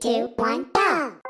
Two, one, go!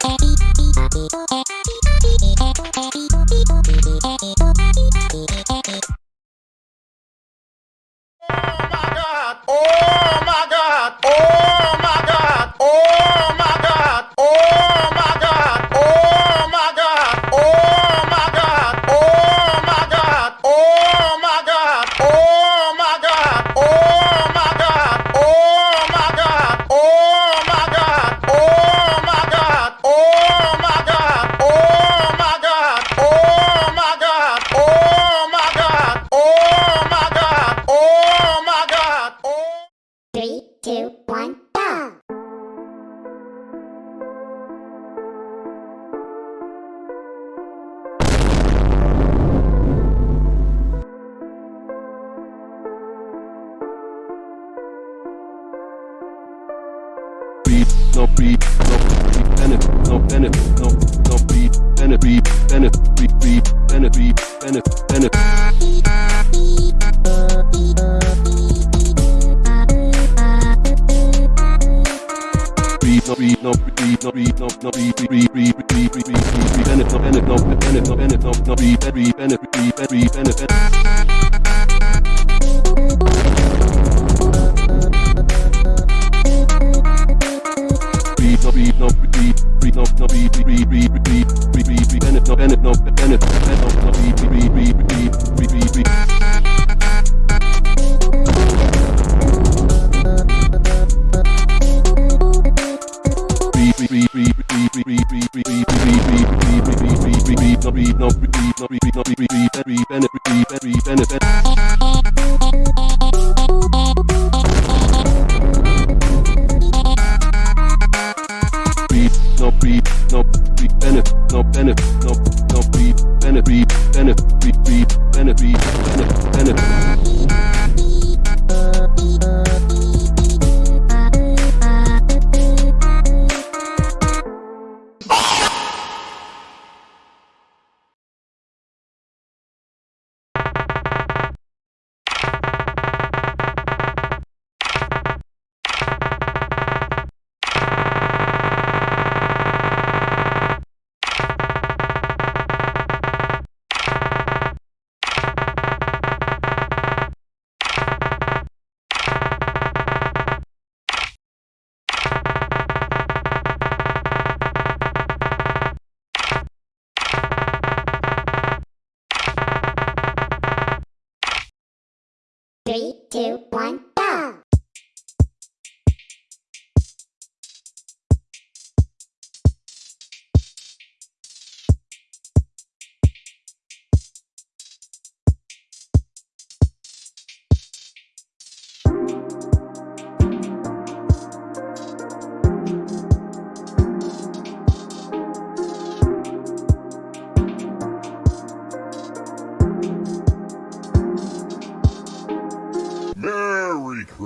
Oh benefit, no, no, be, benefit, benefit, be, benefit, benefit.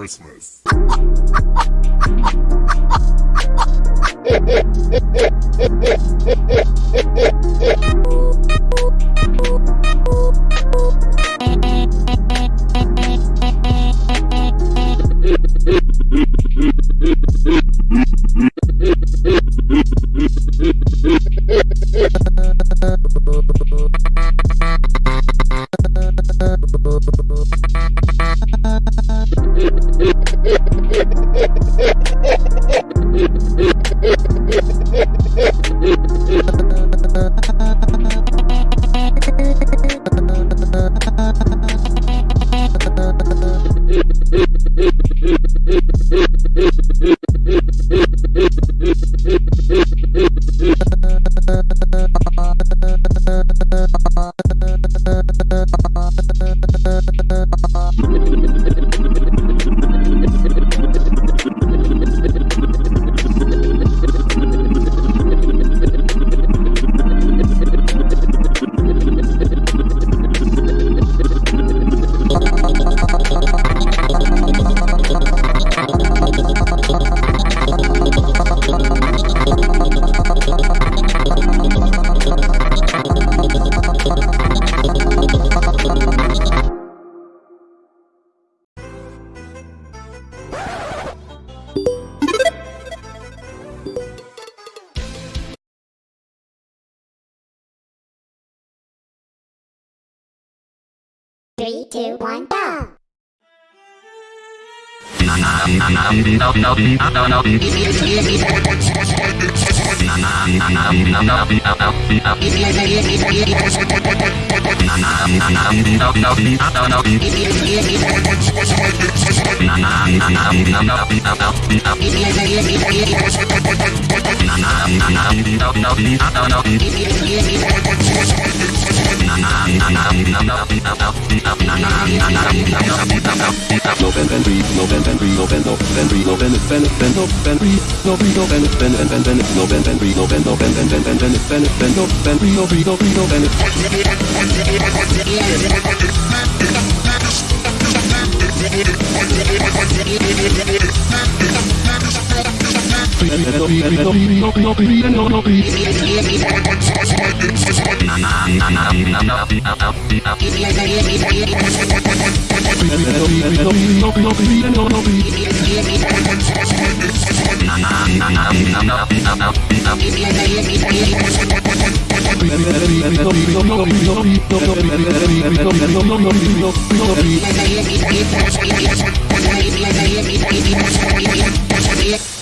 Christmas. Gracias. 3, 2, 1, go! I'm gonna go to the hospital. Yeah.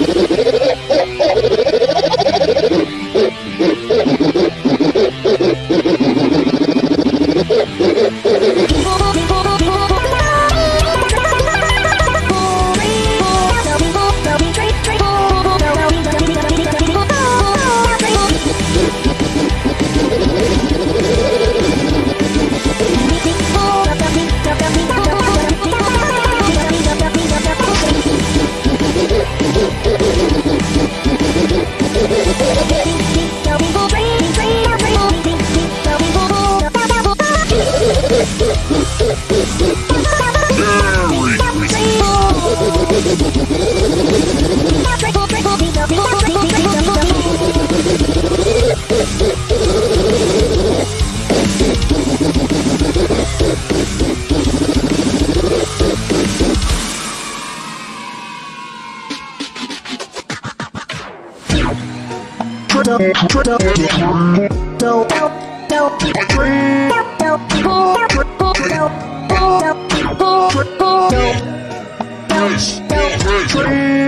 Tree.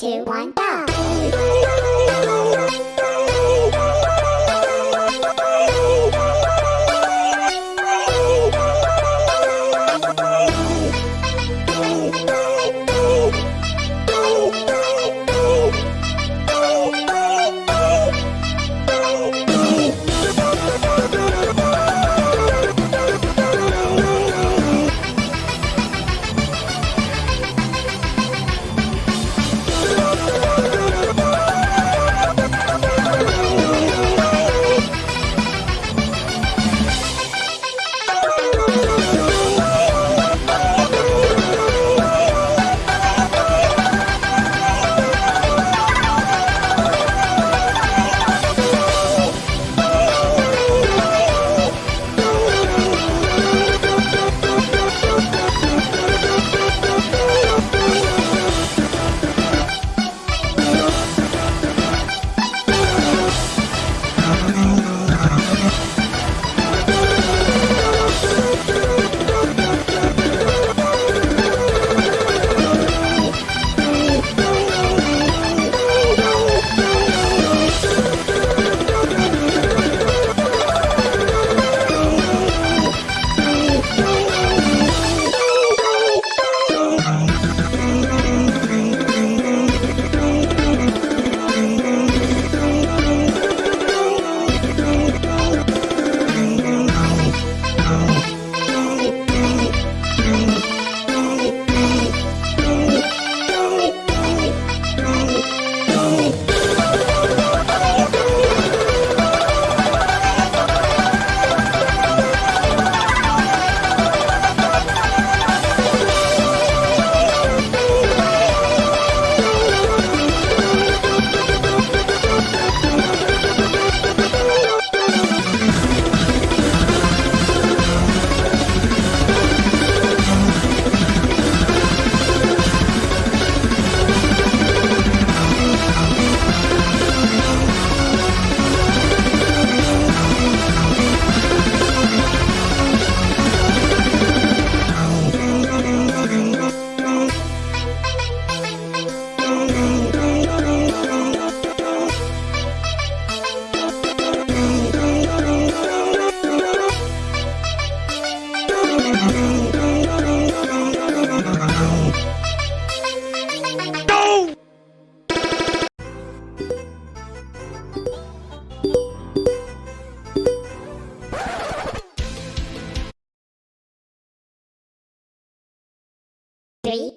two, one, go!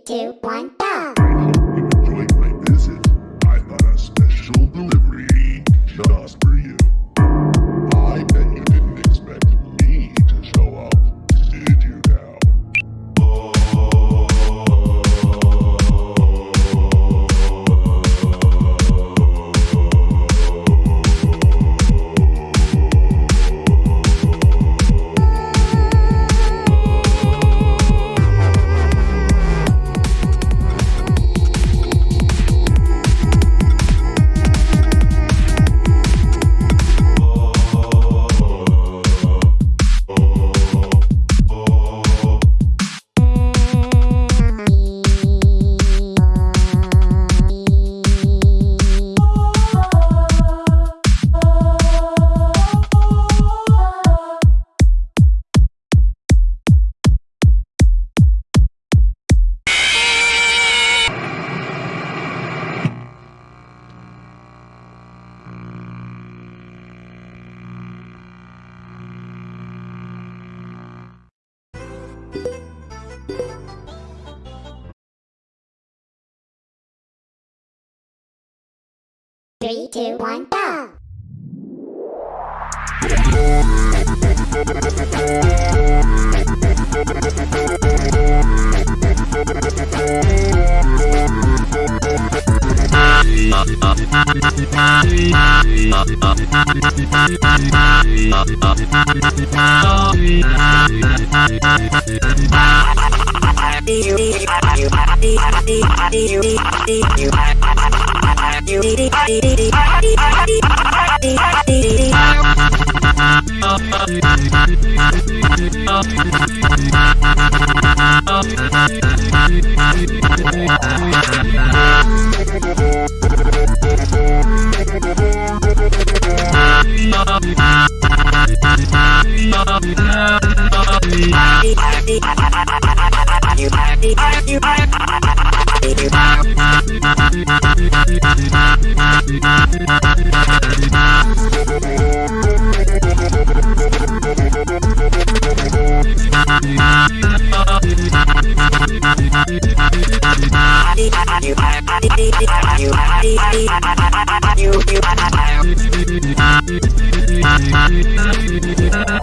Two, one, Three, two, one, go! Bye. you.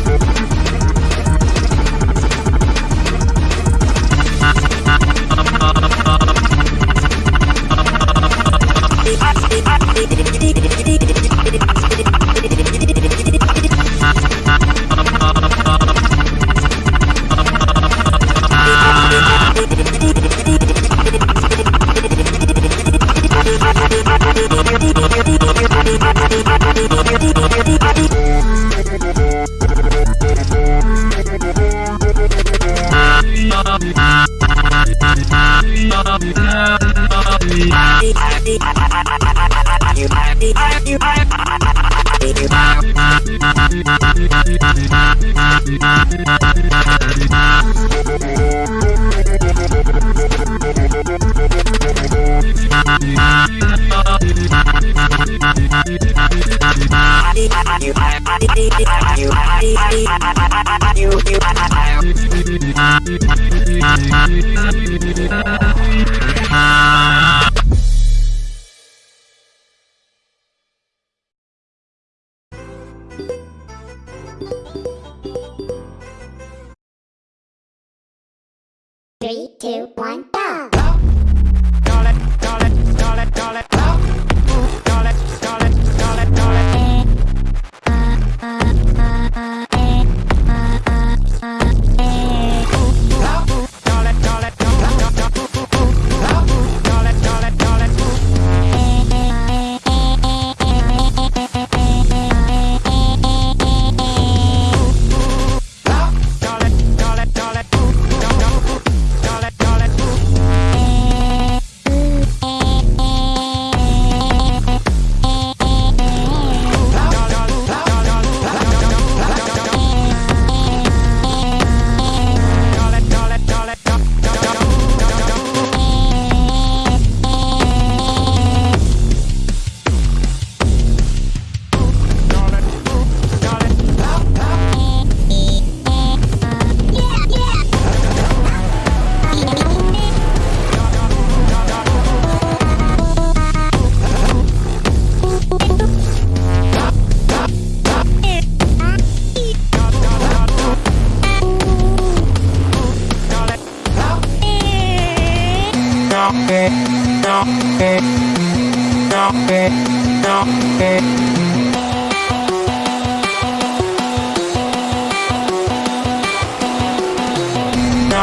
Three, two, one, go!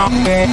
Don't let,